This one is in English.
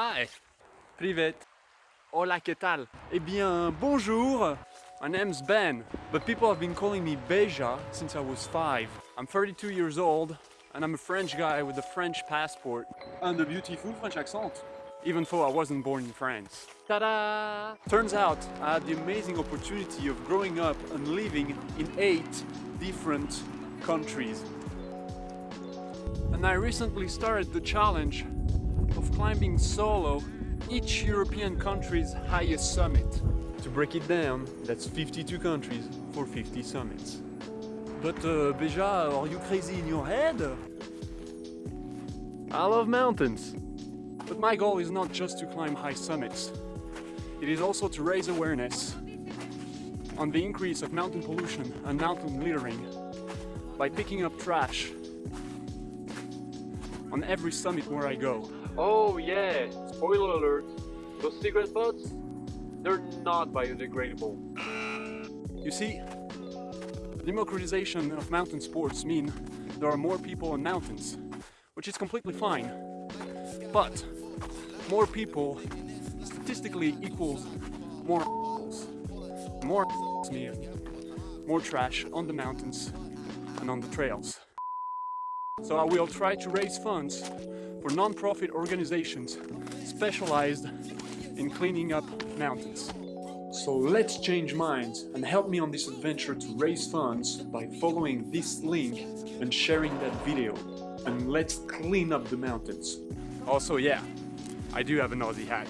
Hi. Privet. Hola, ¿qué tal? Eh bien, bonjour. My name's Ben, but people have been calling me Beja since I was five. I'm 32 years old, and I'm a French guy with a French passport and a beautiful French accent, even though I wasn't born in France. Ta-da! Turns out I had the amazing opportunity of growing up and living in eight different countries. And I recently started the challenge climbing solo each European country's highest summit. To break it down, that's 52 countries for 50 summits. But uh, Beja, are you crazy in your head? I love mountains. But my goal is not just to climb high summits. It is also to raise awareness on the increase of mountain pollution and mountain littering by picking up trash on every summit where I go. Oh yeah, spoiler alert. Those cigarette butts, they're not biodegradable. You see, the democratization of mountain sports mean there are more people on mountains, which is completely fine. But more people statistically equals more more mean more trash on the mountains and on the trails. So I will try to raise funds for non-profit organizations specialized in cleaning up mountains. So let's change minds and help me on this adventure to raise funds by following this link and sharing that video. And let's clean up the mountains. Also, yeah, I do have an Aussie hat.